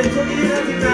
They took it in every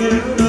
you.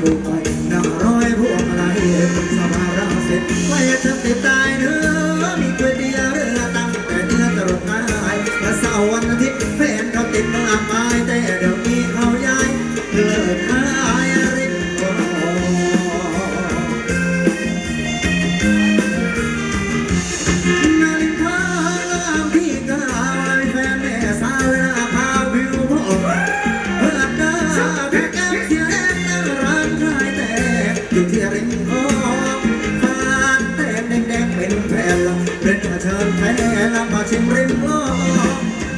meu pai. มแผ่วเป็นกระเทินแผ่ลำมาชิมริมโลก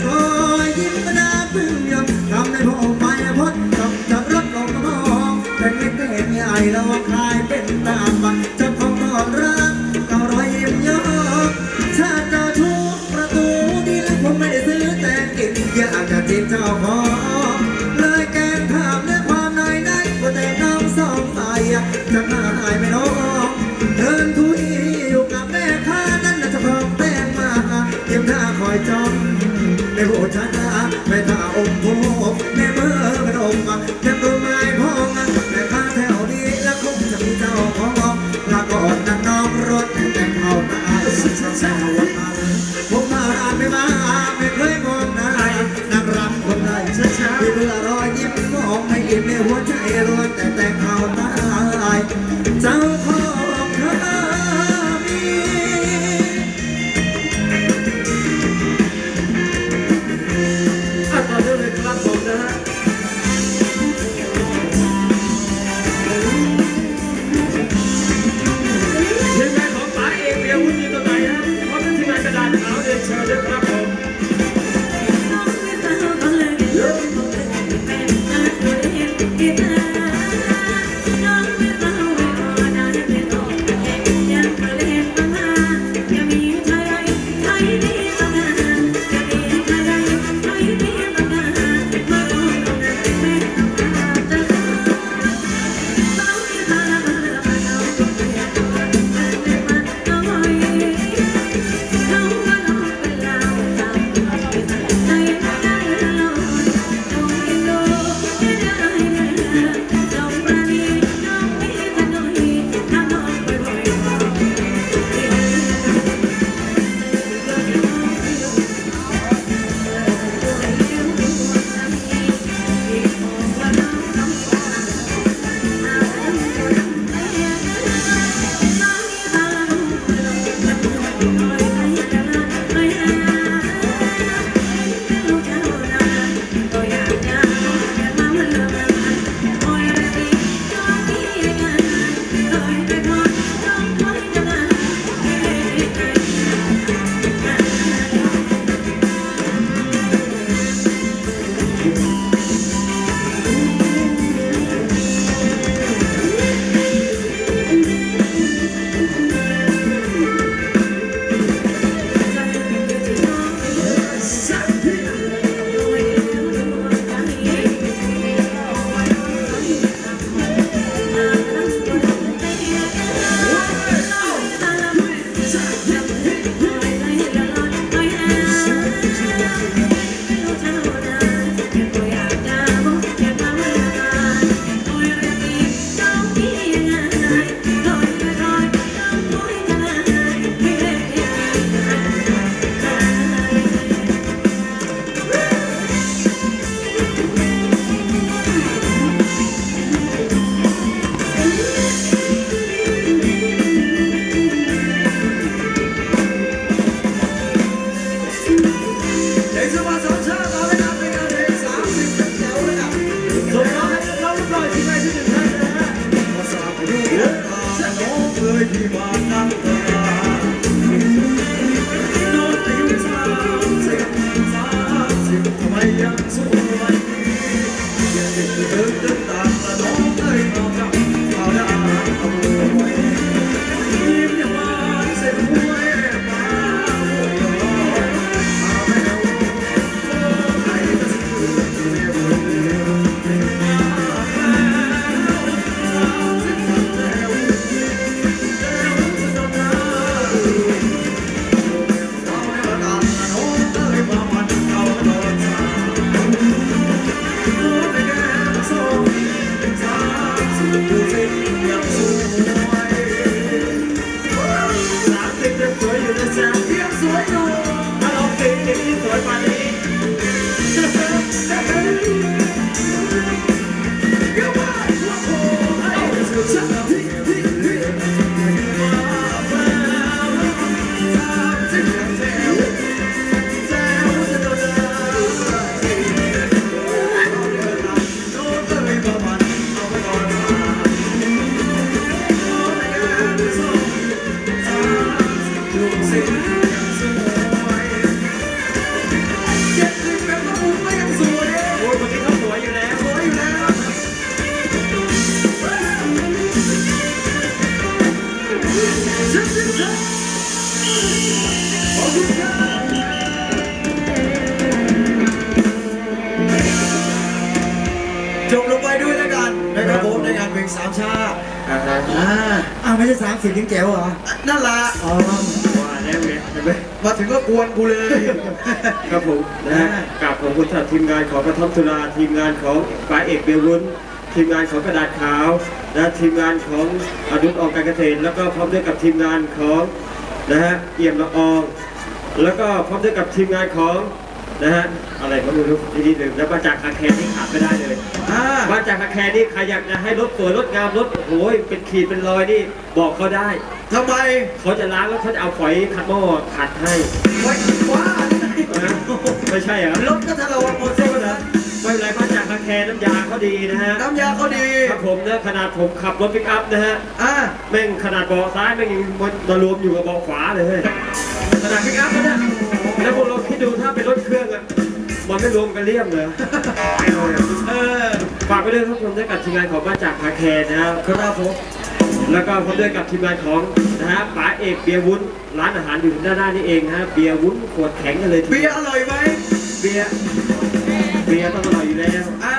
โอ้ยยิ้มกระาพึ่งยำทำในพงไม้พดจับจับรับลงกระบอกแต่เล็กเป็นใหญ่เราคลายเป็นตามบังจับของนอนรักเอารอยยิ้มยอกชาติทุกประตูดีแล้วผมไม่ได้ซื้อแต่กินอยากจะจิตเจ้าพอ เโาฮะอ่าอ้าวไม่ใช่สามสิบถึงแจ๋วเหรอ นั่นแหละอ๋อว่าแล้วไงเห็นไหมมาถึงก็กวนกูเลย ครับผมนะฮะกราบขอบคุณสำหรับทีมงานของกระท่อมสุราทีมงานของปลาเอกเบียร์วุ้นทีมงานของกระดาษขาวและทีมงานของอนุษออกการเกษตรแล้วก็พร้อมด้วยกับทีมงานของนะฮะเอี่ยมละอองแล้วก็พร้อมด้วยกับทีมงานของ นะฮะอะไรก็ไม่รู้ที่นี่ลืมแล้วมาจากคาแคร์ที่ขาดไม่ได้เลยอ่ามาจากคาแคร์นี่ใครอยากจะให้รถสวยรถงามรถโอ้โหเป็นขีดเป็นรอยนี่บอกเขาได้ทำไมเขาจะล้างแล้วเขาจะเอาฝอยขัดหม้อขัดให้ไว้ว้านะไม่ใช่เหรอรถก็ทะเลาะหมดเส้นนะไม่เป็นไรมาจากคาแคร์น้ำยาเขาดีนะฮะน้ำยาเขาดีครับผมนะขนาดผมขับรถปิกอัพนะฮะอ่าแม่งขนาดเบาะซ้ายแม่งยังมารวมอยู่กับเบาะขวาเลยขนาดปิกอัพนะเนี่ยแล้วพวกเราคิดดู มันไม่รวมกันเลี่ยมเลยเออฝากไปด้วยครับผมด้วยกับทีมงานของมาจากคาแคร์นะครับครับผมแล้วก็พร้อมด้วยกับทีมงานของนะฮะป๋าเอกเบียร์วุ้นร้านอาหารอยู่ด้านหน้านี่เองนะฮะเบียร์วุ้นขวดแข็งกันเลยทีเบีเดียยวร์อร่อยไหมเบียร์เบียร์ต้องอร่อยอยู่แล้วอ่า